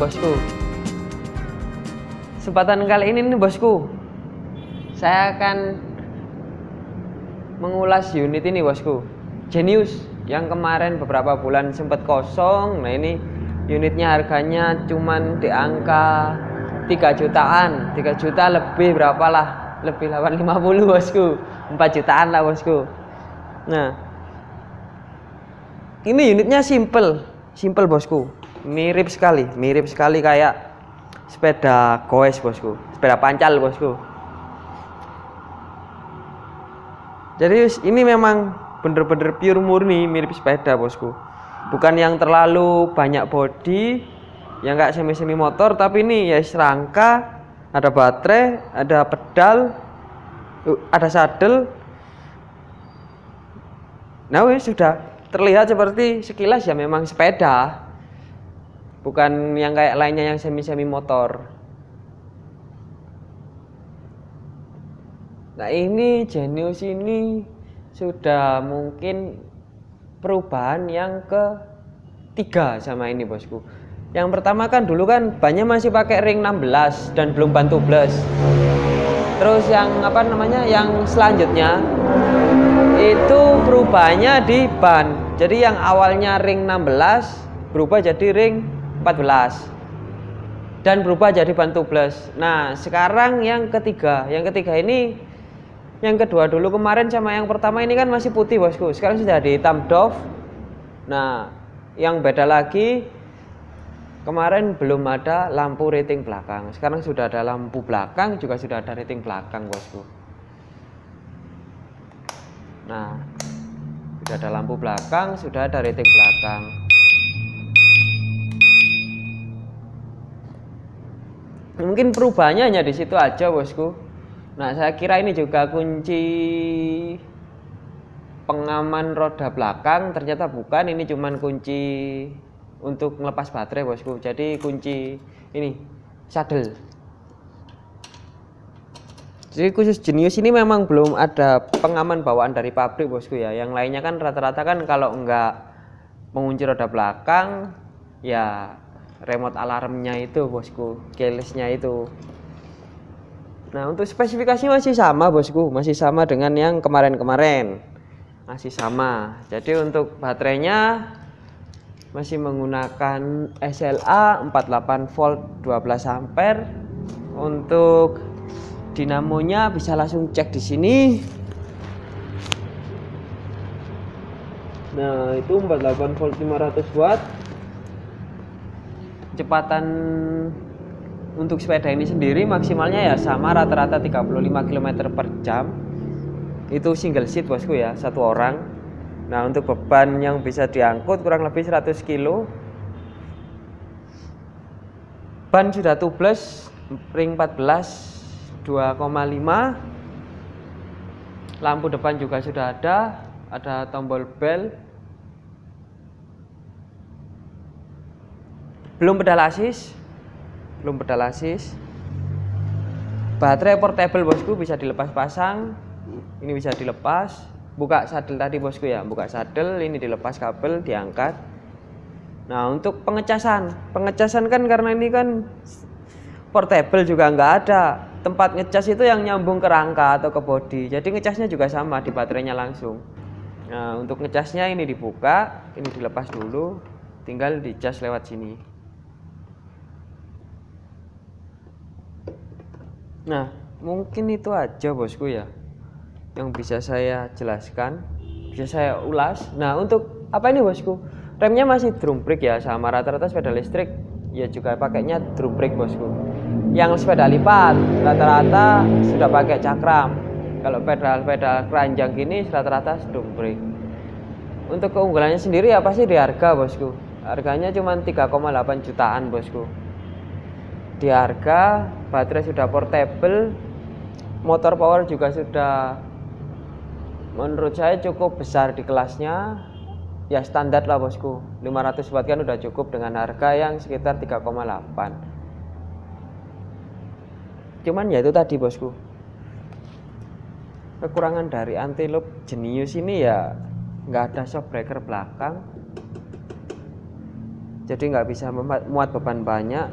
bosku. Kesempatan kali ini nih bosku. Saya akan Mengulas unit ini bosku. Genius Yang kemarin beberapa bulan sempat kosong. Nah ini unitnya harganya cuman di angka 3 jutaan. 3 juta lebih berapa lah? Lebih 850 bosku. 4 jutaan lah bosku. Nah Ini unitnya simple Simple bosku. Mirip sekali mirip sekali kayak sepeda goes bosku. Sepeda pancal bosku. Jadi ini memang bener-bener pure murni mirip sepeda bosku. Bukan yang terlalu banyak body yang enggak semi-semi motor tapi ini ya serangka ada baterai ada pedal uh, ada saddle nah sudah terlihat seperti sekilas ya memang sepeda. Bukan yang kayak lainnya yang semi-semi motor. Nah ini Genius ini sudah mungkin perubahan yang ketiga sama ini bosku. Yang pertama kan dulu kan banyak masih pakai ring 16 dan belum bantu plus terus yang apa namanya yang selanjutnya itu perubahannya di ban jadi yang awalnya ring 16 berubah jadi ring 14 dan berubah jadi ban tubeless nah sekarang yang ketiga yang ketiga ini yang kedua dulu kemarin sama yang pertama ini kan masih putih bosku. Sekarang sudah di hitam doff. Nah yang beda lagi kemarin belum ada lampu rating belakang. Sekarang sudah ada lampu belakang juga sudah ada rating belakang bosku. Nah sudah ada lampu belakang sudah ada rating belakang. Mungkin perubahannya hanya di situ aja bosku. Nah saya kira ini juga kunci pengaman roda belakang. Ternyata bukan ini cuman kunci untuk melepas baterai bosku. Jadi kunci ini saddle jadi khusus jenius ini memang belum ada pengaman bawaan dari pabrik bosku ya. Yang lainnya kan rata-rata kan kalau enggak mengunci roda belakang ya remote alarmnya itu bosku keylessnya itu. Nah untuk spesifikasi masih sama bosku. Masih sama dengan yang kemarin-kemarin. Masih sama. Jadi untuk baterainya masih menggunakan SLA 48 volt 12 ampere. Untuk dinamonya bisa langsung cek di sini. Nah itu 48 volt 500 watt. Kecepatan untuk sepeda ini sendiri maksimalnya ya sama rata-rata 35 km per jam. Itu single seat bosku ya satu orang. Nah untuk beban yang bisa diangkut kurang lebih 100 kilo. Ban sudah tubeless ring 14 2,5 lampu depan juga sudah ada. Ada tombol bel. Belum pedal asis. Belum pedal asis. Baterai portable bosku bisa dilepas pasang. Ini bisa dilepas. Buka saddle tadi bosku ya. Buka saddle ini dilepas kabel diangkat. Nah untuk pengecasan. Pengecasan kan karena ini kan portable juga nggak ada tempat ngecas itu yang nyambung ke rangka atau ke body jadi ngecasnya juga sama di baterainya langsung nah untuk ngecasnya ini dibuka ini dilepas dulu tinggal dicas lewat sini Nah, mungkin itu aja bosku ya yang bisa saya jelaskan, bisa saya ulas. Nah, untuk apa ini bosku? Remnya masih drum brake ya, sama rata-rata sepeda listrik ya juga pakainya drum brake bosku. Yang sepeda lipat rata-rata sudah pakai cakram. Kalau pedal-pedal keranjang gini rata-rata drum brake. Untuk keunggulannya sendiri apa sih di harga bosku? Harganya cuma 3,8 jutaan bosku di harga baterai sudah portable motor power juga sudah menurut saya cukup besar di kelasnya ya standar lah bosku 500 watt kan udah cukup dengan harga yang sekitar 3,8 cuman ya itu tadi bosku. Kekurangan dari anti-loop jenius ini ya nggak ada shock breaker belakang. Jadi nggak bisa muat beban banyak.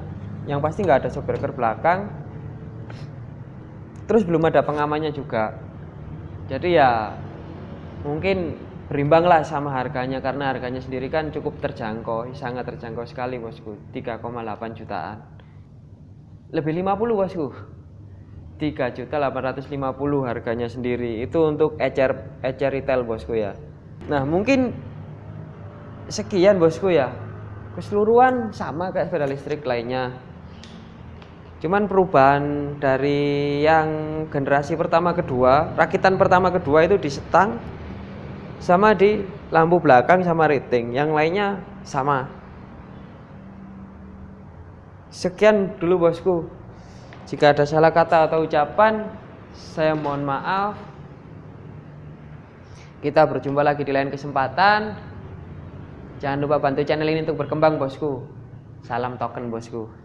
Yang pasti nggak ada shockbreaker belakang. Terus belum ada pengamannya juga. Jadi ya mungkin berimbang lah sama harganya karena harganya sendiri kan cukup terjangkau sangat terjangkau sekali bosku. 3,8 jutaan. Lebih 50 bosku 3 juta 850 harganya sendiri. Itu untuk ecer ecer retail bosku ya. Nah mungkin sekian bosku ya. Keseluruhan sama kayak sepeda listrik lainnya. Cuman perubahan dari yang generasi pertama kedua rakitan pertama kedua itu di setang sama di lampu belakang sama rating yang lainnya sama. Sekian dulu bosku jika ada salah kata atau ucapan saya mohon maaf. Kita berjumpa lagi di lain kesempatan. Jangan lupa bantu channel ini untuk berkembang bosku. Salam token bosku